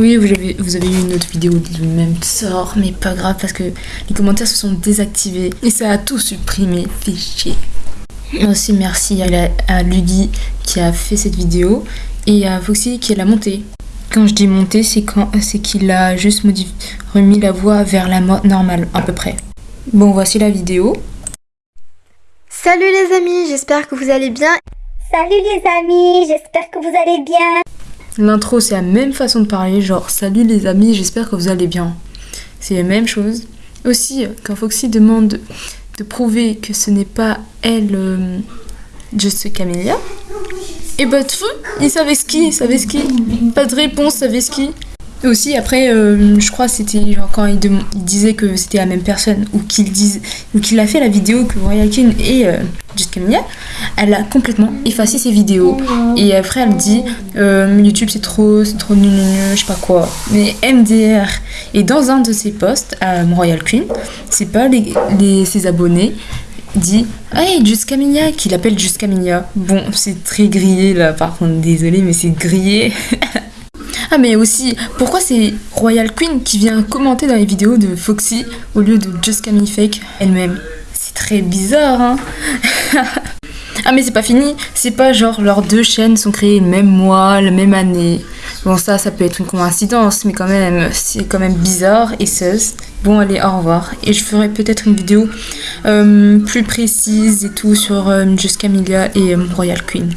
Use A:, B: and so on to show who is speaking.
A: Oui, vous avez, vous avez eu une autre vidéo du même sort, mais pas grave parce que les commentaires se sont désactivés et ça a tout supprimé. Fait chier. Aussi merci à, la- à qui a fait cette vidéo et à Foxy qui l'a montée. Quand je dis monter, c'est quand c'est qu'il a juste remis la voix vers la mo- normale à peu près. Bon, voici la vidéo.
B: Salut les amis, j'espère que vous allez bien.
C: Salut les amis, j'espère que vous allez bien.
A: L'intro, c'est la même façon de parler, genre salut les amis, j'espère que vous allez bien. C'est la même chose. Aussi, quand Foxy demande de prouver que ce n'est pas elle, euh, Just Camélia, et bah, tfou, il savait ce qui, il savait qui. Pas de réponse, savait. Et aussi, après, euh, je crois c'était genre quand il, disait que c'était la même personne, ou qu'il qu'il a fait la vidéo que Royal King et euh, Just Camélia, elle a complètement effacé ses vidéos. Et après, elle dit euh, YouTube c'est trop, c'est trop nul, nul, je sais pas quoi. Mais MDR. Et dans un de ses posts Royal Queen, c'est pas les- ses abonnés dit Hey, Just Camilla, qu'il appelle Just Camilla. Bon, c'est très grillé là, par contre, désolé, mais c'est grillé. ah, mais aussi, pourquoi c'est Royal Queen qui vient commenter dans les vidéos de Foxy au lieu de Just Camille Fake elle-même? C'est très bizarre, hein? Ah mais c'est pas fini, c'est pas genre leurs deux chaînes sont créées le même mois, la même année. Bon ça, ça peut être une coïncidence, mais quand même, c'est quand même bizarre et sus. Bon allez, au revoir. Et je ferai peut-être une vidéo euh, plus précise et tout sur euh, Just Camilla et euh, Royal Queen.